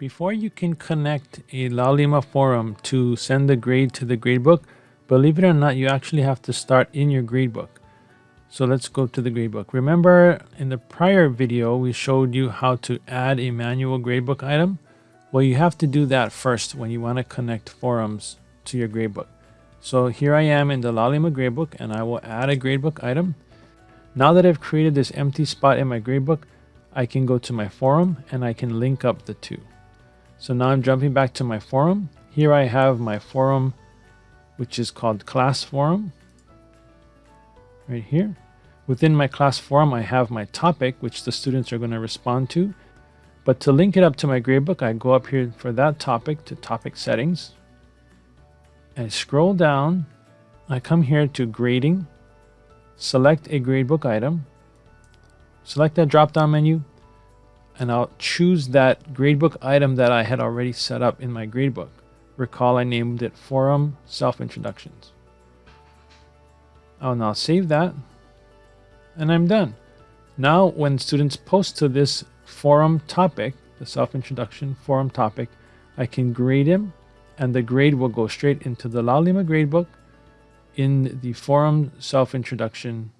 Before you can connect a Laulima forum to send the grade to the gradebook, believe it or not, you actually have to start in your gradebook. So let's go to the gradebook. Remember in the prior video, we showed you how to add a manual gradebook item. Well, you have to do that first when you want to connect forums to your gradebook. So here I am in the Laulima gradebook and I will add a gradebook item. Now that I've created this empty spot in my gradebook, I can go to my forum and I can link up the two. So now I'm jumping back to my forum. Here I have my forum, which is called class forum. Right here. Within my class forum, I have my topic, which the students are going to respond to. But to link it up to my gradebook, I go up here for that topic to topic settings. I scroll down. I come here to grading. Select a gradebook item. Select that drop down menu and I'll choose that gradebook item that I had already set up in my gradebook. Recall I named it Forum Self-Introductions. Oh, I'll now save that and I'm done. Now when students post to this forum topic, the self-introduction forum topic, I can grade him and the grade will go straight into the Laulima gradebook in the forum self-introduction